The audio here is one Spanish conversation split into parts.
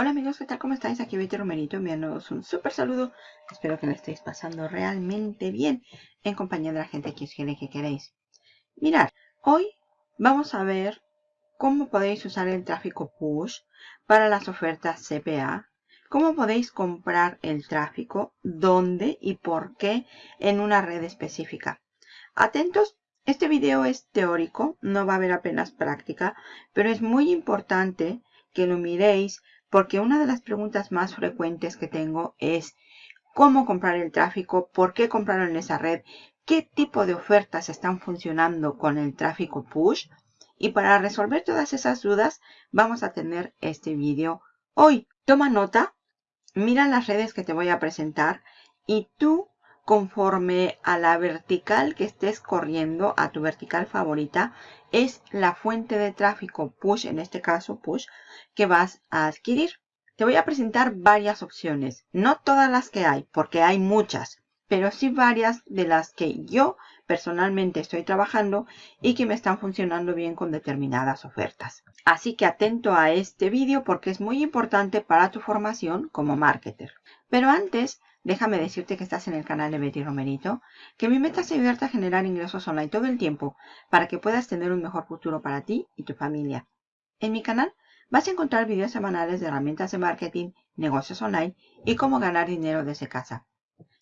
Hola amigos, ¿qué tal? ¿Cómo estáis? Aquí Betty Romerito enviándoos un súper saludo. Espero que lo estéis pasando realmente bien en compañía de la gente que os quiere que queréis. Mirad, hoy vamos a ver cómo podéis usar el tráfico push para las ofertas CPA, cómo podéis comprar el tráfico, dónde y por qué en una red específica. Atentos, este video es teórico, no va a haber apenas práctica, pero es muy importante que lo miréis porque una de las preguntas más frecuentes que tengo es cómo comprar el tráfico, por qué comprarlo en esa red, qué tipo de ofertas están funcionando con el tráfico push. Y para resolver todas esas dudas vamos a tener este vídeo hoy. Toma nota, mira las redes que te voy a presentar y tú conforme a la vertical que estés corriendo, a tu vertical favorita, es la fuente de tráfico push, en este caso push, que vas a adquirir. Te voy a presentar varias opciones, no todas las que hay, porque hay muchas, pero sí varias de las que yo personalmente estoy trabajando y que me están funcionando bien con determinadas ofertas. Así que atento a este vídeo porque es muy importante para tu formación como marketer. Pero antes, déjame decirte que estás en el canal de Betty Romerito, que mi meta es ayudarte a generar ingresos online todo el tiempo para que puedas tener un mejor futuro para ti y tu familia. En mi canal vas a encontrar videos semanales de herramientas de marketing, negocios online y cómo ganar dinero desde casa.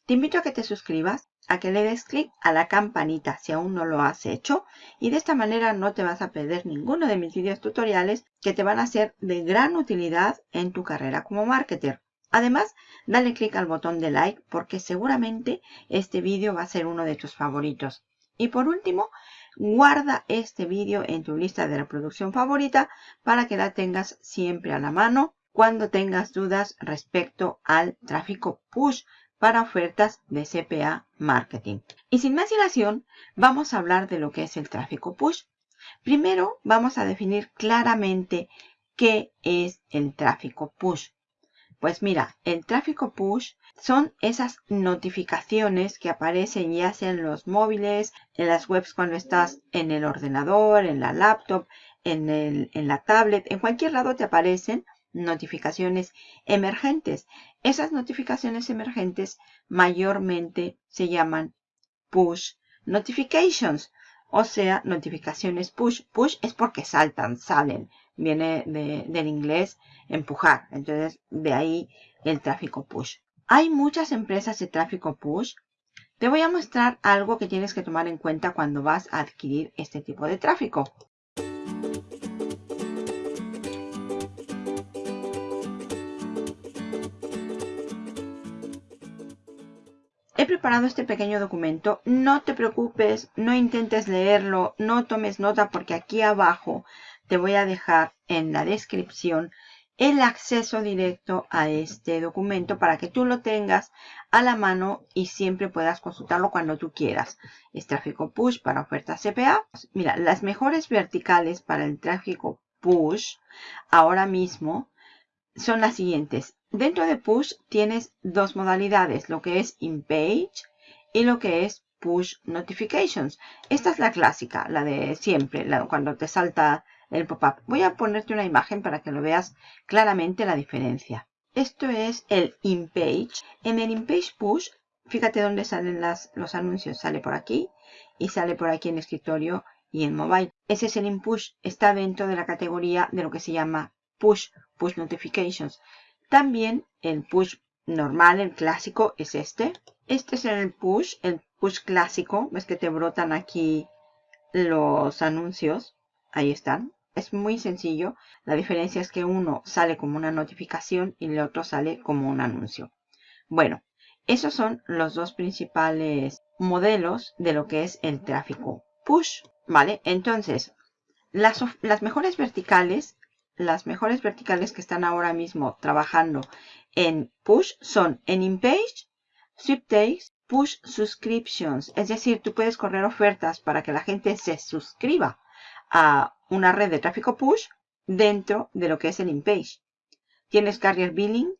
Te invito a que te suscribas, a que le des clic a la campanita si aún no lo has hecho y de esta manera no te vas a perder ninguno de mis videos tutoriales que te van a ser de gran utilidad en tu carrera como marketer. Además, dale clic al botón de like porque seguramente este vídeo va a ser uno de tus favoritos. Y por último, guarda este vídeo en tu lista de reproducción favorita para que la tengas siempre a la mano cuando tengas dudas respecto al tráfico push para ofertas de CPA Marketing. Y sin más dilación, vamos a hablar de lo que es el tráfico push. Primero, vamos a definir claramente qué es el tráfico push. Pues mira, el tráfico push son esas notificaciones que aparecen ya sea en los móviles, en las webs cuando estás en el ordenador, en la laptop, en, el, en la tablet, en cualquier lado te aparecen notificaciones emergentes. Esas notificaciones emergentes mayormente se llaman push notifications, o sea, notificaciones push. Push es porque saltan, salen. Viene del inglés empujar. Entonces, de ahí el tráfico push. Hay muchas empresas de tráfico push. Te voy a mostrar algo que tienes que tomar en cuenta cuando vas a adquirir este tipo de tráfico. Preparado este pequeño documento. No te preocupes, no intentes leerlo, no tomes nota porque aquí abajo te voy a dejar en la descripción el acceso directo a este documento para que tú lo tengas a la mano y siempre puedas consultarlo cuando tú quieras. Es tráfico push para ofertas CPA. Mira, las mejores verticales para el tráfico push ahora mismo son las siguientes. Dentro de push tienes dos modalidades, lo que es in-page y lo que es push notifications. Esta es la clásica, la de siempre, cuando te salta el pop-up. Voy a ponerte una imagen para que lo veas claramente la diferencia. Esto es el in-page. En el in-page push, fíjate dónde salen las, los anuncios. Sale por aquí y sale por aquí en escritorio y en mobile. Ese es el in-push. Está dentro de la categoría de lo que se llama push, push notifications. También el push normal, el clásico, es este. Este es el push, el push clásico. Ves que te brotan aquí los anuncios. Ahí están. Es muy sencillo. La diferencia es que uno sale como una notificación y el otro sale como un anuncio. Bueno, esos son los dos principales modelos de lo que es el tráfico push. ¿Vale? Entonces, las, las mejores verticales las mejores verticales que están ahora mismo trabajando en push son en InPage, Sweepstakes, Push Subscriptions. Es decir, tú puedes correr ofertas para que la gente se suscriba a una red de tráfico push dentro de lo que es el InPage. Tienes Carrier Billing,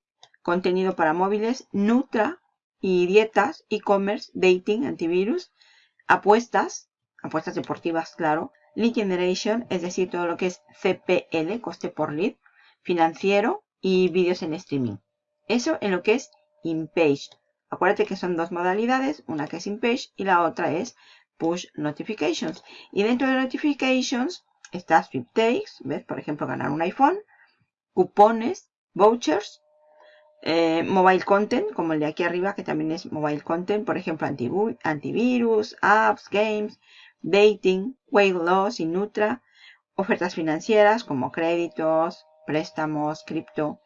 contenido para móviles, Nutra y dietas, e-commerce, dating, antivirus, apuestas, apuestas deportivas, claro, lead generation, es decir, todo lo que es CPL, coste por lead, financiero y vídeos en streaming. Eso en lo que es in-page. Acuérdate que son dos modalidades, una que es in-page y la otra es push notifications. Y dentro de notifications está sweepstakes, ¿ves? Por ejemplo, ganar un iPhone, cupones, vouchers, eh, mobile content, como el de aquí arriba, que también es mobile content, por ejemplo, antivirus, apps, games, dating, weight loss y Nutra, ofertas financieras como créditos, préstamos, cripto,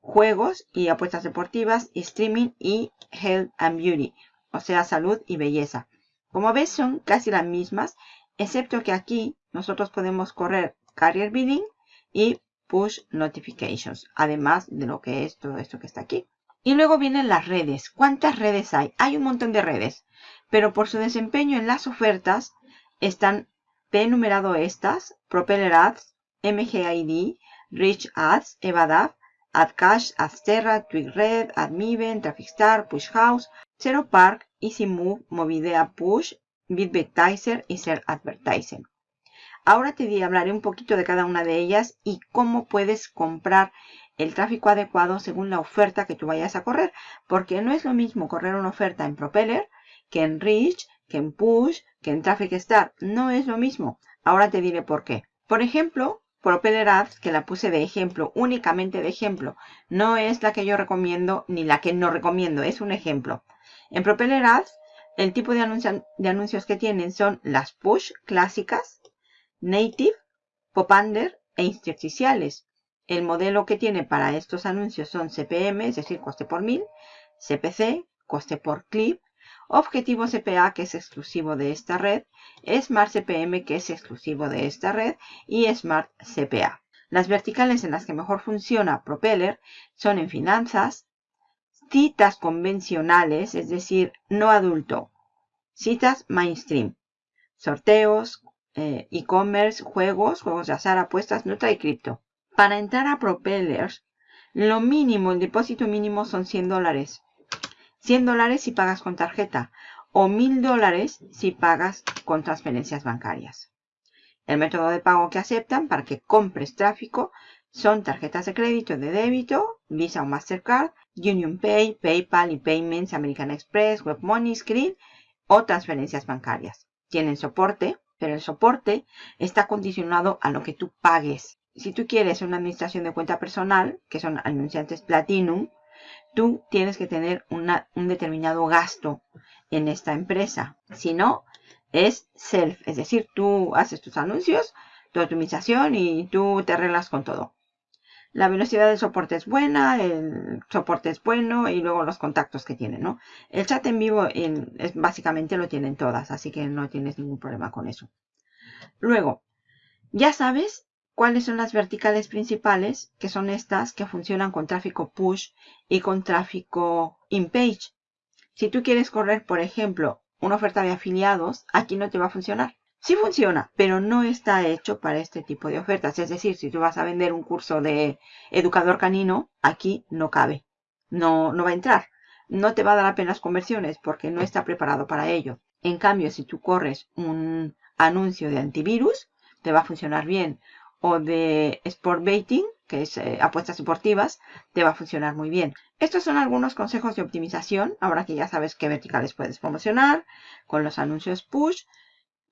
juegos y apuestas deportivas, streaming y health and beauty, o sea, salud y belleza. Como ves, son casi las mismas, excepto que aquí nosotros podemos correr carrier bidding y push notifications, además de lo que es todo esto que está aquí. Y luego vienen las redes. ¿Cuántas redes hay? Hay un montón de redes, pero por su desempeño en las ofertas están, te he enumerado estas, Propeller Ads, MGID, Rich Ads, Evadav, AdCash, AdSterra, TwigRed, AdMiven, TrafficStar, PushHouse, Zero Park, EasyMove, Movidea Push, BitBetizer y Ser Advertising. Ahora te hablaré un poquito de cada una de ellas y cómo puedes comprar el tráfico adecuado según la oferta que tú vayas a correr. Porque no es lo mismo correr una oferta en Propeller que en Reach, que en Push, que en Traffic Star. No es lo mismo. Ahora te diré por qué. Por ejemplo, Propeller Ads, que la puse de ejemplo, únicamente de ejemplo. No es la que yo recomiendo ni la que no recomiendo, es un ejemplo. En Propeller Ads, el tipo de, de anuncios que tienen son las push clásicas, native, pop-under e intersticiales. El modelo que tiene para estos anuncios son CPM, es decir, coste por mil, CPC, coste por clip, Objetivo CPA, que es exclusivo de esta red, Smart CPM, que es exclusivo de esta red, y Smart CPA. Las verticales en las que mejor funciona Propeller son en finanzas, citas convencionales, es decir, no adulto, citas mainstream, sorteos, eh, e-commerce, juegos, juegos de azar, apuestas, nota y cripto. Para entrar a Propeller, lo mínimo, el depósito mínimo son 100 dólares. 100 dólares si pagas con tarjeta o 1000 dólares si pagas con transferencias bancarias. El método de pago que aceptan para que compres tráfico son tarjetas de crédito de débito, Visa o Mastercard, Union Pay, PayPal y Payments, American Express, WebMoney, Skrill o transferencias bancarias. Tienen soporte, pero el soporte está condicionado a lo que tú pagues. Si tú quieres una administración de cuenta personal, que son anunciantes Platinum, tú tienes que tener un determinado gasto en esta empresa. Si no, es self, es decir, tú haces tus anuncios, tu optimización y tú te arreglas con todo. La velocidad del soporte es buena, el soporte es bueno y luego los contactos que tienen, ¿no? El chat en vivo es, básicamente lo tienen todas, así que no tienes ningún problema con eso. Luego, ya sabes cuáles son las verticales principales, que son estas que funcionan con tráfico push y con tráfico in-page. Si tú quieres correr, por ejemplo, una oferta de afiliados, aquí no te va a funcionar. Sí funciona, pero no está hecho para este tipo de ofertas. Es decir, si tú vas a vender un curso de educador canino, aquí no cabe. No, no va a entrar. No te va a dar apenas conversiones porque no está preparado para ello. En cambio, si tú corres un anuncio de antivirus, te va a funcionar bien o de Sport Baiting, que es eh, apuestas deportivas, te va a funcionar muy bien. Estos son algunos consejos de optimización, ahora que ya sabes qué verticales puedes promocionar con los anuncios push.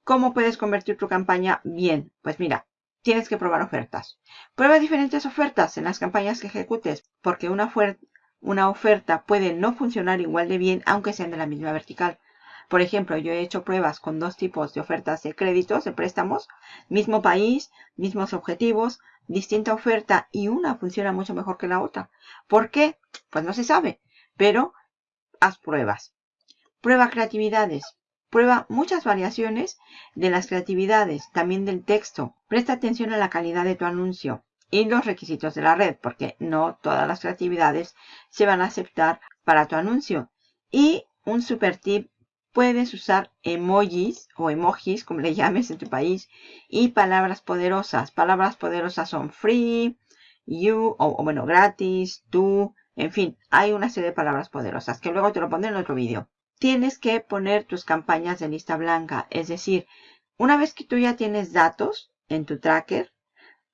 ¿Cómo puedes convertir tu campaña bien? Pues mira, tienes que probar ofertas. Prueba diferentes ofertas en las campañas que ejecutes, porque una oferta puede no funcionar igual de bien aunque sean de la misma vertical. Por ejemplo, yo he hecho pruebas con dos tipos de ofertas de créditos, de préstamos, mismo país, mismos objetivos, distinta oferta y una funciona mucho mejor que la otra. ¿Por qué? Pues no se sabe, pero haz pruebas. Prueba creatividades. Prueba muchas variaciones de las creatividades, también del texto. Presta atención a la calidad de tu anuncio y los requisitos de la red, porque no todas las creatividades se van a aceptar para tu anuncio. Y un super tip Puedes usar emojis o emojis, como le llames en tu país, y palabras poderosas. Palabras poderosas son free, you, o, bueno, gratis, tú, en fin, hay una serie de palabras poderosas que luego te lo pondré en otro vídeo. Tienes que poner tus campañas de lista blanca, es decir, una vez que tú ya tienes datos en tu tracker,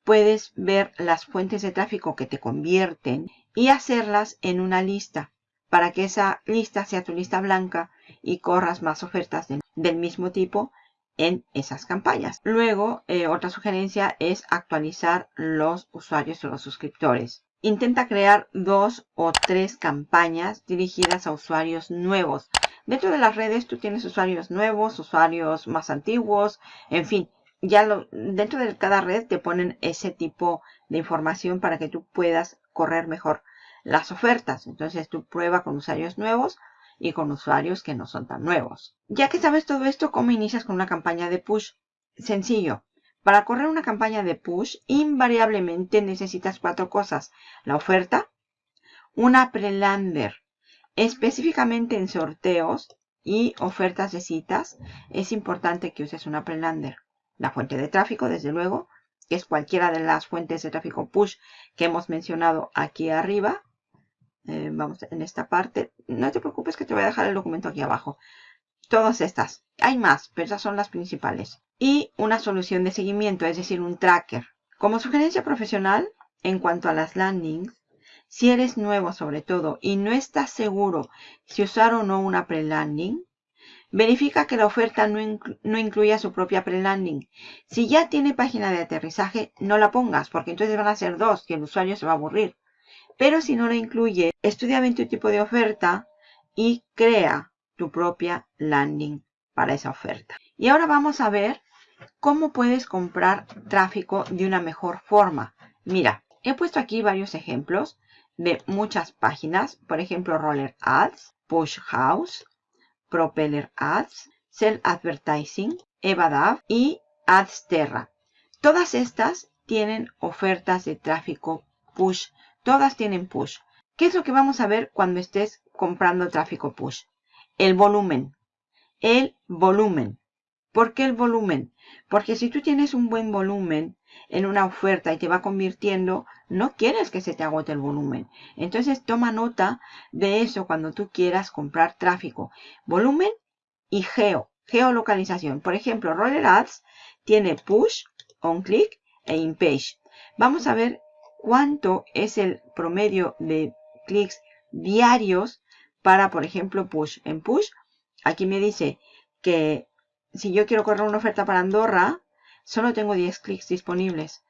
puedes ver las fuentes de tráfico que te convierten y hacerlas en una lista para que esa lista sea tu lista blanca y corras más ofertas del mismo tipo en esas campañas. Luego, eh, otra sugerencia es actualizar los usuarios o los suscriptores. Intenta crear dos o tres campañas dirigidas a usuarios nuevos. Dentro de las redes tú tienes usuarios nuevos, usuarios más antiguos, en fin, ya lo, dentro de cada red te ponen ese tipo de información para que tú puedas correr mejor las ofertas. Entonces tú prueba con usuarios nuevos y con usuarios que no son tan nuevos. Ya que sabes todo esto, ¿cómo inicias con una campaña de push? Sencillo. Para correr una campaña de push, invariablemente necesitas cuatro cosas. La oferta, una prelander, específicamente en sorteos y ofertas de citas, es importante que uses una prelander. La fuente de tráfico, desde luego, que es cualquiera de las fuentes de tráfico push que hemos mencionado aquí arriba. Vamos en esta parte. No te preocupes que te voy a dejar el documento aquí abajo. Todas estas. Hay más, pero esas son las principales. Y una solución de seguimiento, es decir, un tracker. Como sugerencia profesional, en cuanto a las landings, si eres nuevo sobre todo y no estás seguro si usar o no una pre-landing, verifica que la oferta no, no incluya su propia pre-landing. Si ya tiene página de aterrizaje, no la pongas, porque entonces van a ser dos y el usuario se va a aburrir. Pero si no la incluye, estudia bien tu tipo de oferta y crea tu propia landing para esa oferta. Y ahora vamos a ver cómo puedes comprar tráfico de una mejor forma. Mira, he puesto aquí varios ejemplos de muchas páginas, por ejemplo Roller Ads, Push House, Propeller Ads, Sell Advertising, Evadav y Adsterra. Todas estas tienen ofertas de tráfico push Todas tienen push. ¿Qué es lo que vamos a ver cuando estés comprando tráfico push? El volumen. El volumen. ¿Por qué el volumen? Porque si tú tienes un buen volumen en una oferta y te va convirtiendo, no quieres que se te agote el volumen. Entonces toma nota de eso cuando tú quieras comprar tráfico. Volumen y geo, geolocalización. Por ejemplo, Roller Ads tiene push, on click e in page. Vamos a ver cuánto es el promedio de clics diarios para, por ejemplo, push. En push, aquí me dice que si yo quiero correr una oferta para Andorra, solo tengo 10 clics disponibles.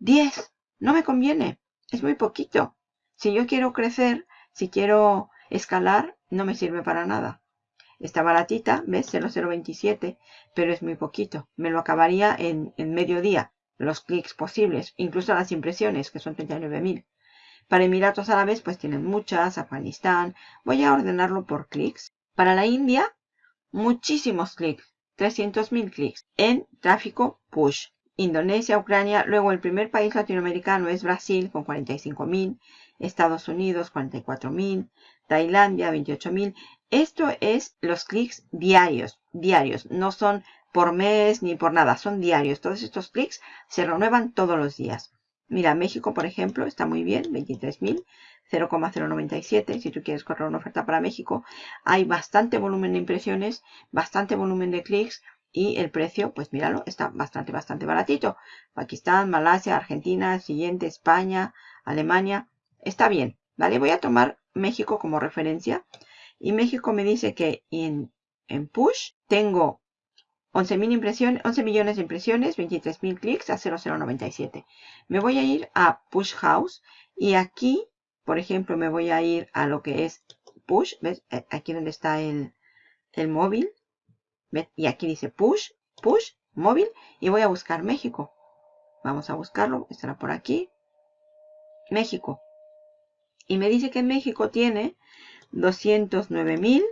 10, no me conviene, es muy poquito. Si yo quiero crecer, si quiero escalar, no me sirve para nada. Está baratita, ¿ves? 0,027, pero es muy poquito. Me lo acabaría en, en medio día los clics posibles, incluso las impresiones, que son 39.000. Para Emiratos Árabes, pues tienen muchas, Afganistán. Voy a ordenarlo por clics. Para la India, muchísimos clics, 300.000 clics en tráfico push. Indonesia, Ucrania, luego el primer país latinoamericano es Brasil con 45.000, Estados Unidos 44.000, Tailandia 28.000. Esto es los clics diarios, diarios, no son por mes ni por nada, son diarios. Todos estos clics se renuevan todos los días. Mira, México, por ejemplo, está muy bien, 23.000, 0,097. Si tú quieres correr una oferta para México, hay bastante volumen de impresiones, bastante volumen de clics y el precio, pues míralo, está bastante, bastante baratito. Pakistán, Malasia, Argentina, siguiente, España, Alemania, está bien, ¿vale? Voy a tomar México como referencia y México me dice que en, en push tengo 11, impresiones, 11 millones de impresiones, 23.000 clics a 0,097. Me voy a ir a Push House y aquí, por ejemplo, me voy a ir a lo que es Push. ¿Ves? Eh, aquí donde está el, el móvil. Y aquí dice Push, Push, móvil. Y voy a buscar México. Vamos a buscarlo. Estará por aquí. México. Y me dice que México tiene 209.000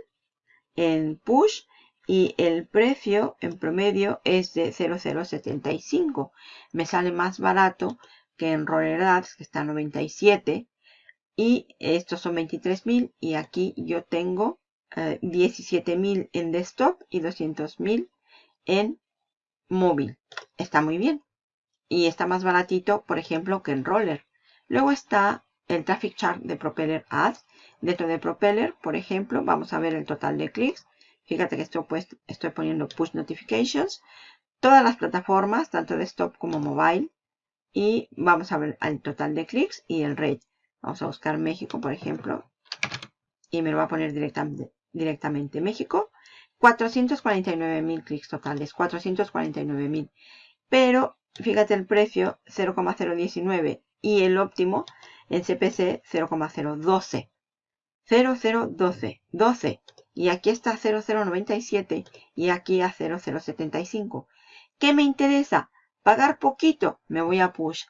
en Push y el precio en promedio es de 0,075. Me sale más barato que en Roller Ads, que está a 97. Y estos son 23.000 y aquí yo tengo 17.000 eh, en desktop y 200.000 en móvil. Está muy bien. Y está más baratito, por ejemplo, que en Roller. Luego está el Traffic Chart de Propeller Ads. Dentro de Propeller, por ejemplo, vamos a ver el total de clics. Fíjate que estoy, pues, estoy poniendo push notifications. Todas las plataformas, tanto desktop como mobile, y vamos a ver el total de clics y el rate. Vamos a buscar México, por ejemplo, y me lo va a poner directamente, directamente México. 449.000 clics totales, 449.000. Pero fíjate el precio 0,019 y el óptimo en CPC 0,012. 0012, 12. Y aquí está 0097 y aquí a 0075. ¿Qué me interesa? Pagar poquito, me voy a Push.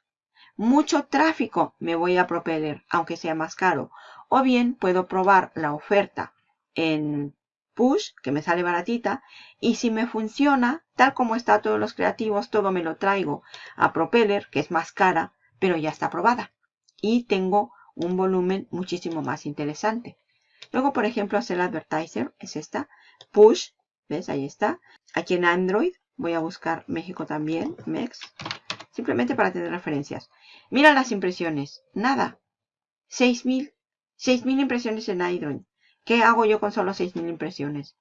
Mucho tráfico, me voy a Propeller, aunque sea más caro. O bien puedo probar la oferta en Push, que me sale baratita. Y si me funciona, tal como está todos los creativos, todo me lo traigo a Propeller, que es más cara, pero ya está aprobada. Y tengo un volumen muchísimo más interesante. Luego, por ejemplo, hacer advertiser, es esta. Push, ¿ves? Ahí está. Aquí en Android voy a buscar México también, MEX. Simplemente para tener referencias. Mira las impresiones. Nada. 6.000. 6.000 impresiones en Android. ¿Qué hago yo con solo 6.000 impresiones?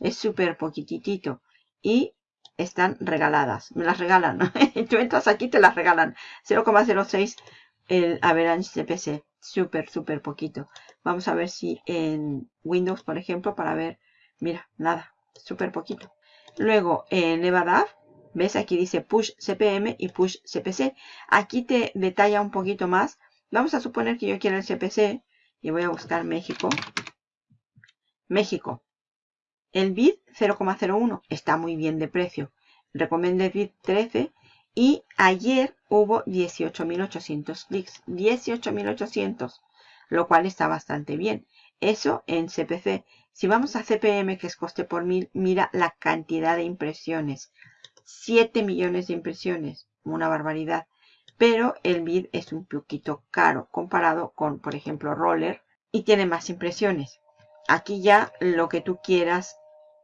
Es súper poquitito. Y están regaladas. Me las regalan. Tú entras aquí te las regalan. 0,06 el average CPC. Súper, súper poquito. Vamos a ver si en Windows, por ejemplo, para ver. Mira, nada. Súper poquito. Luego en Nevada, ves aquí dice Push CPM y Push CPC. Aquí te detalla un poquito más. Vamos a suponer que yo quiero el CPC y voy a buscar México. México. El bid 0,01 está muy bien de precio. Recomiendo el bid 13 y ayer hubo 18.800 clics. 18.800, lo cual está bastante bien. Eso en CPC. Si vamos a CPM, que es coste por mil, mira la cantidad de impresiones. 7 millones de impresiones. Una barbaridad. Pero el bid es un poquito caro comparado con, por ejemplo, Roller. Y tiene más impresiones. Aquí ya lo que tú quieras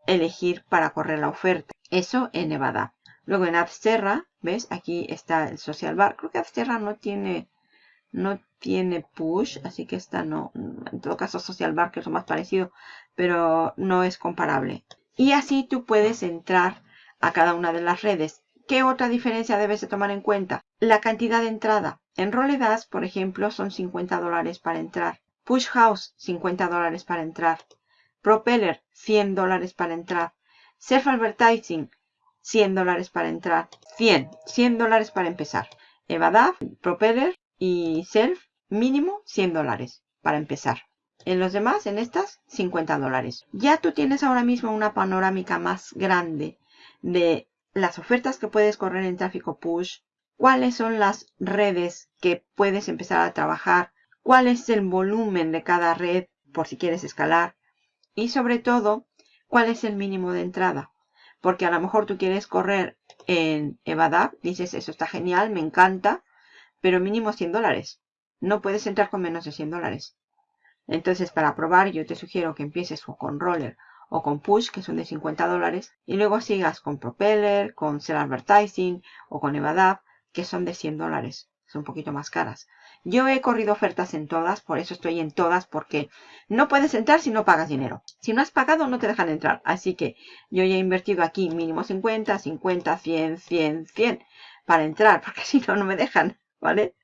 elegir para correr la oferta. Eso en Nevada. Luego en Absterra, ¿ves? Aquí está el Social Bar. Creo que Absterra no tiene, no tiene push, así que esta no. En todo caso Social Bar, que es lo más parecido, pero no es comparable. Y así tú puedes entrar a cada una de las redes. ¿Qué otra diferencia debes de tomar en cuenta? La cantidad de entrada. En Roledas, por ejemplo, son 50 dólares para entrar. Push House, 50 dólares para entrar. Propeller, 100 dólares para entrar. Self Advertising, 100 dólares para entrar. 100, 100 dólares para empezar. Evadav, Propeller y Self, mínimo 100 dólares para empezar. En los demás, en estas, 50 dólares. Ya tú tienes ahora mismo una panorámica más grande de las ofertas que puedes correr en tráfico push, cuáles son las redes que puedes empezar a trabajar, cuál es el volumen de cada red por si quieres escalar y sobre todo cuál es el mínimo de entrada. Porque a lo mejor tú quieres correr en Evadap, dices, eso está genial, me encanta, pero mínimo 100 dólares. No puedes entrar con menos de 100 dólares. Entonces, para probar, yo te sugiero que empieces con Roller o con Push, que son de 50 dólares, y luego sigas con Propeller, con Sell Advertising o con Evadap, que son de 100 dólares. Son un poquito más caras. Yo he corrido ofertas en todas, por eso estoy en todas, porque no puedes entrar si no pagas dinero. Si no has pagado, no te dejan entrar. Así que yo ya he invertido aquí mínimo 50, 50, 100, 100, 100 para entrar, porque si no, no me dejan, ¿vale?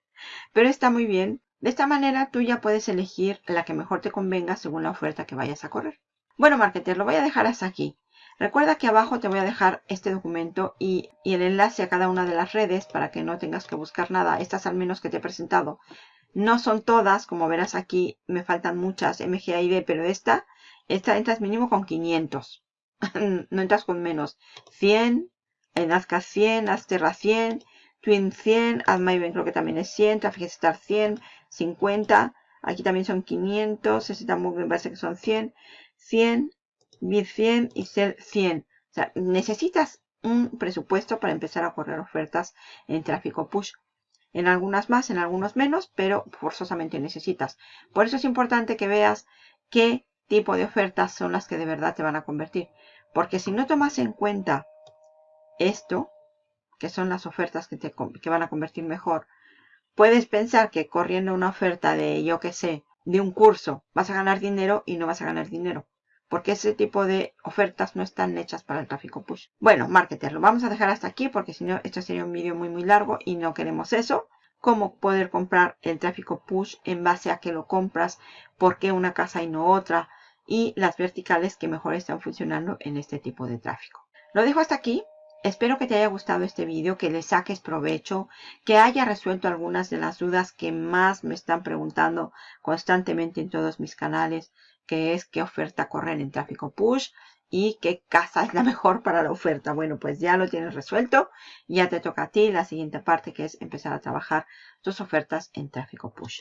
Pero está muy bien. De esta manera tú ya puedes elegir la que mejor te convenga según la oferta que vayas a correr. Bueno, marketer, lo voy a dejar hasta aquí. Recuerda que abajo te voy a dejar este documento y, el enlace a cada una de las redes para que no tengas que buscar nada. Estas al menos que te he presentado. No son todas, como verás aquí, me faltan muchas MGID, pero esta, esta entras mínimo con 500. no entras con menos. 100, en Azca 100, Azterra 100, Twin 100, AdMyben creo que también es 100, Traffic Star 100, 50. Aquí también son 500, este también me parece que son 100, 100, BID 100 y ser 100. O sea, necesitas un presupuesto para empezar a correr ofertas en tráfico push. En algunas más, en algunos menos, pero forzosamente necesitas. Por eso es importante que veas qué tipo de ofertas son las que de verdad te van a convertir. Porque si no tomas en cuenta esto, que son las ofertas que, te, que van a convertir mejor, puedes pensar que corriendo una oferta de, yo qué sé, de un curso, vas a ganar dinero y no vas a ganar dinero porque ese tipo de ofertas no están hechas para el tráfico push. Bueno, marketer, lo vamos a dejar hasta aquí porque si no, esto sería un vídeo muy muy largo y no queremos eso. Cómo poder comprar el tráfico push en base a que lo compras, por qué una casa y no otra, y las verticales que mejor están funcionando en este tipo de tráfico. Lo dejo hasta aquí. Espero que te haya gustado este vídeo, que le saques provecho, que haya resuelto algunas de las dudas que más me están preguntando constantemente en todos mis canales, que es qué oferta correr en tráfico push y qué casa es la mejor para la oferta. Bueno, pues ya lo tienes resuelto. Ya te toca a ti la siguiente parte que es empezar a trabajar tus ofertas en tráfico push.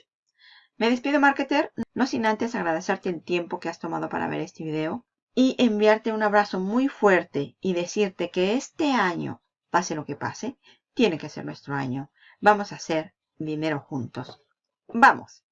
Me despido, marketer, no sin antes agradecerte el tiempo que has tomado para ver este video y enviarte un abrazo muy fuerte y decirte que este año, pase lo que pase, tiene que ser nuestro año. Vamos a hacer dinero juntos. ¡Vamos!